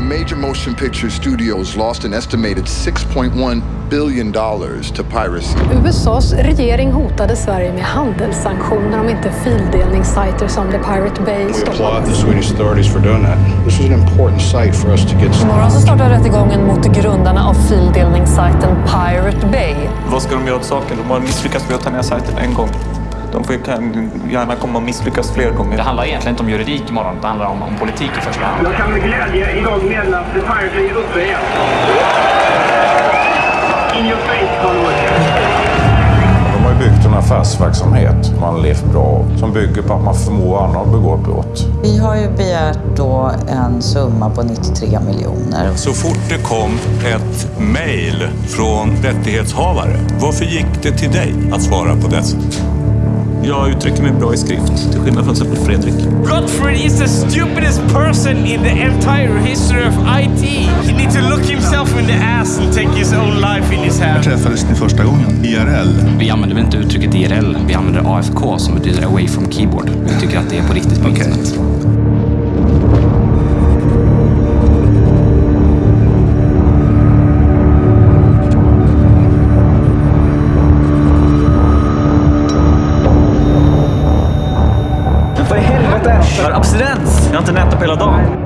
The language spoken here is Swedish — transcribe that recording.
major motion picture studios lost an estimated 6.1 billion dollars to piracy. USAs regering hotade Sverige med handelssanktioner om inte fildelningssajter som The Pirate Bay We stoppades. applaud the Swedish authorities for doing that. This was an important site for us to get Imorgon så startar rättegången mot grundarna av fildelningssajten Pirate Bay. Vad ska de göra åt saken? De har misslyckats med att ta ner sajten en gång. De får, kan gärna komma och misslyckas fler gånger. Det handlar egentligen inte om juridik imorgon, det handlar om, om politik i första hand. Jag kan med glädje idag meddela att Pirate är uppe igen. In your face, Hollywood. De har ju byggt en affärsverksamhet man levt bra av, som bygger på att man förmår andra att begå brott. Vi har ju begärt då en summa på 93 miljoner. Så fort det kom ett mejl från rättighetshavare, varför gick det till dig att svara på dessa? Jag uttrycker mig bra i skrift, till skillnad från till exempel Fredrik. Godfrey is the stupidest person in the entire history of IT. He needs to look himself in the ass and take his own life in his hand. träffades ni första gången? IRL? Vi använder väl inte uttrycket IRL, vi använder AFK som betyder away from keyboard. Vi tycker att det är på riktigt på Okej. internet. För abstinens! Jag har inte nätat på hela dagen.